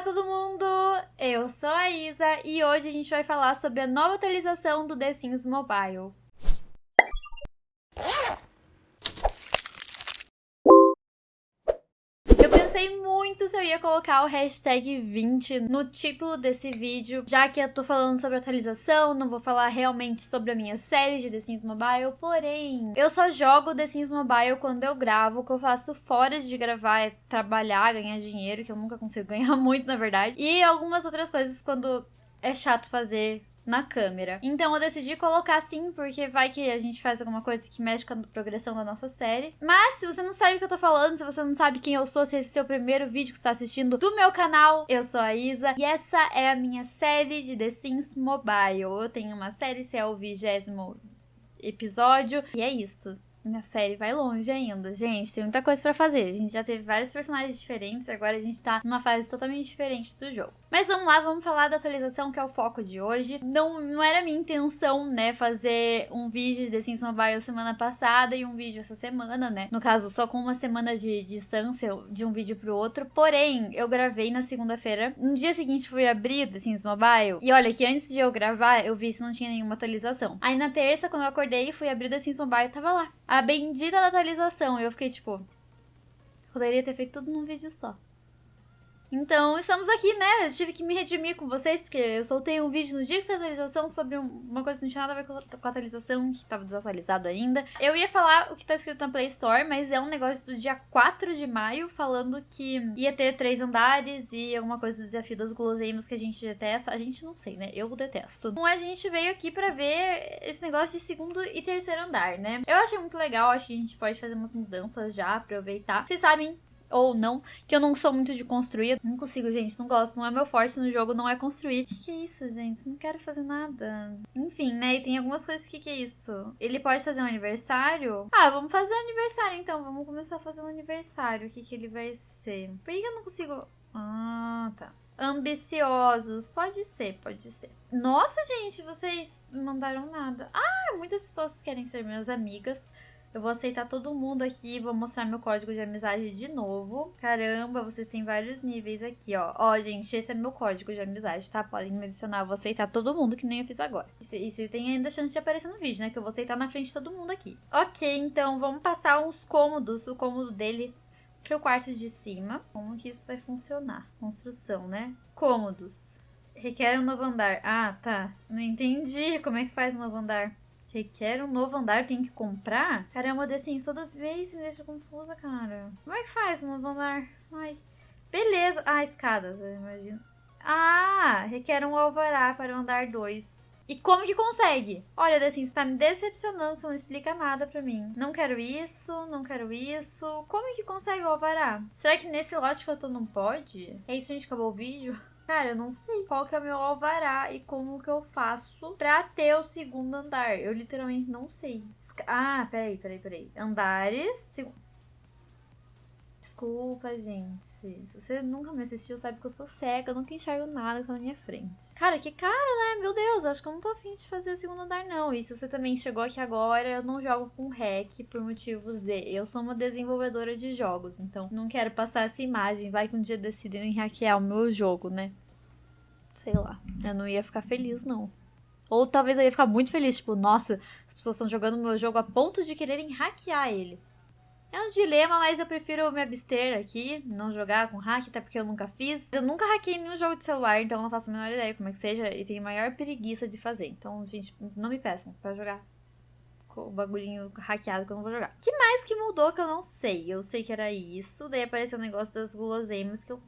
Olá todo mundo, eu sou a Isa e hoje a gente vai falar sobre a nova atualização do The Sims Mobile. Pensei muito se eu ia colocar o hashtag 20 no título desse vídeo, já que eu tô falando sobre atualização, não vou falar realmente sobre a minha série de The Sims Mobile, porém, eu só jogo The Sims Mobile quando eu gravo, o que eu faço fora de gravar é trabalhar, ganhar dinheiro, que eu nunca consigo ganhar muito, na verdade, e algumas outras coisas quando é chato fazer na câmera. Então eu decidi colocar assim, porque vai que a gente faz alguma coisa que mexe com a progressão da nossa série. Mas se você não sabe o que eu tô falando, se você não sabe quem eu sou, se esse é o primeiro vídeo que você tá assistindo do meu canal, eu sou a Isa e essa é a minha série de The Sims Mobile. Eu tenho uma série, esse é o vigésimo episódio e é isso. Minha série vai longe ainda, gente. Tem muita coisa para fazer. A gente já teve vários personagens diferentes, agora a gente tá numa fase totalmente diferente do jogo. Mas vamos lá, vamos falar da atualização que é o foco de hoje. Não, não era minha intenção, né, fazer um vídeo de The Sims Mobile semana passada e um vídeo essa semana, né? No caso, só com uma semana de, distância de um vídeo pro outro. Porém, eu gravei na segunda-feira. No dia seguinte fui abrir The Sims Mobile. E olha que antes de eu gravar, eu vi se não tinha nenhuma atualização. Aí na terça, quando eu acordei, fui abrir The Sims Mobile, tava lá a bendita da atualização. E eu fiquei tipo, poderia ter feito tudo num vídeo só. Então, estamos aqui, né? Eu tive que me redimir com vocês, porque eu soltei um vídeo no dia que saiu a atualização sobre uma coisa que não tinha nada a ver com a atualização, que estava desatualizado ainda. Eu ia falar o que tá escrito na Play Store, mas é um negócio do dia 4 de maio, falando que ia ter três andares e alguma coisa do desafio das guloseimas que a gente detesta. A gente não sei, né? Eu detesto. Então, a gente veio aqui pra ver esse negócio de segundo e terceiro andar, né? Eu achei muito legal, acho que a gente pode fazer umas mudanças já, aproveitar. Vocês sabem ou não, que eu não sou muito de construir. Não consigo, gente, não gosto, não é meu forte no jogo, não é construir. Que que é isso, gente? Não quero fazer nada. Enfim, né, e tem algumas coisas, que que é isso? Ele pode fazer um aniversário? Ah, vamos fazer aniversário então, vamos começar um aniversário. O que que ele vai ser? Por que eu não consigo... Ah, tá ambiciosos. Pode ser, pode ser. Nossa, gente, vocês mandaram nada. Ah, muitas pessoas querem ser minhas amigas. Eu vou aceitar todo mundo aqui, vou mostrar meu código de amizade de novo. Caramba, vocês têm vários níveis aqui, ó. Ó, gente, esse é meu código de amizade, tá? Podem me adicionar, eu vou aceitar todo mundo, que nem eu fiz agora. E você tem ainda chance de aparecer no vídeo, né? Que eu vou aceitar na frente de todo mundo aqui. Ok, então vamos passar uns cômodos, o cômodo dele pro quarto de cima. Como que isso vai funcionar? Construção, né? Cômodos. Requer um novo andar. Ah, tá. Não entendi como é que faz um novo andar. Requer um novo andar, tem que comprar? Caramba, assim, toda vez me deixa confusa, cara. Como é que faz um novo andar? Ai. Beleza. Ah, escadas, eu imagino. Ah, requer um alvará para o andar 2. E como que consegue? Olha, assim, você tá me decepcionando, você não explica nada pra mim. Não quero isso, não quero isso. Como que consegue o alvará? Será que nesse lote que eu tô não pode? É isso, gente, acabou o vídeo? Cara, eu não sei qual que é o meu alvará e como que eu faço pra ter o segundo andar. Eu literalmente não sei. Ah, peraí, peraí, peraí. Andares... Desculpa, gente. Se você nunca me assistiu, sabe que eu sou cega, eu nunca enxergo nada que tá na minha frente. Cara, que caro, né? Meu Deus, acho que eu não tô afim de fazer segundo andar, não. E se você também chegou aqui agora, eu não jogo com hack por motivos de... Eu sou uma desenvolvedora de jogos, então não quero passar essa imagem. Vai que um dia decidem hackear o meu jogo, né? Sei lá. Eu não ia ficar feliz, não. Ou talvez eu ia ficar muito feliz, tipo, nossa, as pessoas estão jogando meu jogo a ponto de quererem hackear ele. É um dilema, mas eu prefiro me abster aqui, não jogar com hack, até porque eu nunca fiz. Eu nunca hackei nenhum jogo de celular, então não faço a menor ideia como é que seja e tenho maior preguiça de fazer. Então, gente, não me peçam pra jogar com o bagulhinho hackeado que eu não vou jogar. que mais que mudou que eu não sei? Eu sei que era isso, daí apareceu o negócio das guloseimas que eu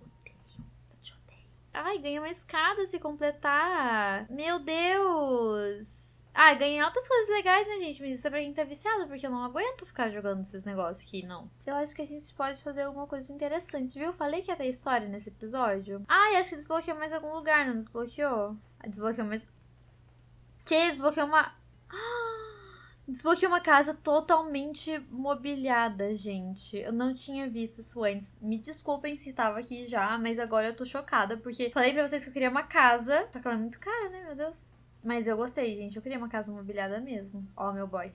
Ai, ganhei uma escada se completar. Meu Deus! Ah, ganhei altas coisas legais, né, gente? Mas isso é pra quem tá viciado, porque eu não aguento ficar jogando esses negócios aqui, não. Eu acho que a gente pode fazer alguma coisa interessante, viu? Falei que ia ter história nesse episódio. Ah, acho que desbloqueou mais algum lugar, não desbloqueou? Ah, desbloqueou mais... Que? Desbloqueou uma... Desbloqueei uma casa totalmente mobiliada, gente. Eu não tinha visto isso antes. Me desculpem se estava aqui já, mas agora eu tô chocada, porque falei pra vocês que eu queria uma casa. Só que ela é muito cara, né? Meu Deus. Mas eu gostei, gente. Eu queria uma casa mobiliada mesmo. Ó, meu boy.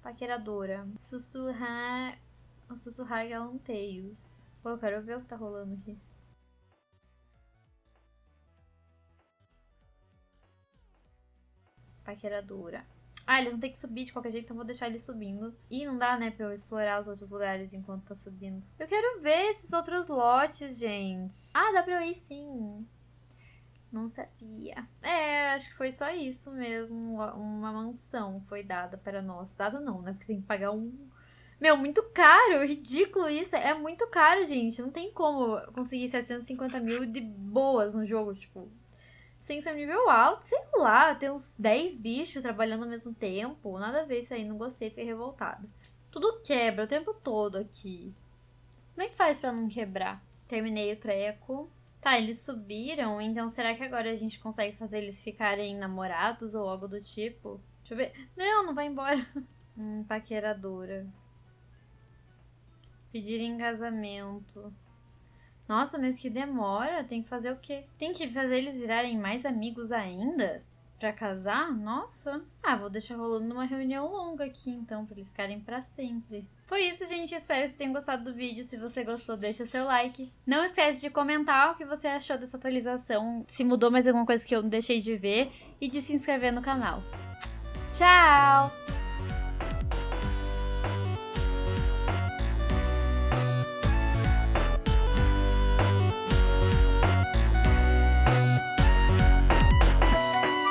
Paqueradora. Sussurrar. O sussurrar é galanteios. Pô, eu quero ver o que tá rolando aqui. Paqueradora. Ah, eles vão ter que subir de qualquer jeito, então vou deixar eles subindo. E não dá, né, pra eu explorar os outros lugares enquanto tá subindo. Eu quero ver esses outros lotes, gente. Ah, dá pra eu ir sim. Não sabia. É, acho que foi só isso mesmo. Uma mansão foi dada para nós. Dada não, né? Porque tem que pagar um. Meu, muito caro, ridículo isso. É muito caro, gente. Não tem como conseguir 750 mil de boas no jogo. Tipo, sem ser um nível alto, sei lá, ter uns 10 bichos trabalhando ao mesmo tempo. Nada a ver isso aí, não gostei, fiquei revoltada. Tudo quebra o tempo todo aqui. Como é que faz pra não quebrar? Terminei o treco. Tá, eles subiram, então será que agora a gente consegue fazer eles ficarem namorados ou algo do tipo? Deixa eu ver. Não, não vai embora. Hum, paqueradora. Pedir em casamento. Nossa, mas que demora. Tem que fazer o quê? Tem que fazer eles virarem mais amigos ainda? Pra casar? Nossa. Ah, vou deixar rolando numa reunião longa aqui, então, pra eles ficarem pra sempre. Foi isso, gente. Espero que vocês tenham gostado do vídeo. Se você gostou, deixa seu like. Não esquece de comentar o que você achou dessa atualização, se mudou mais alguma coisa que eu deixei de ver, e de se inscrever no canal. Tchau!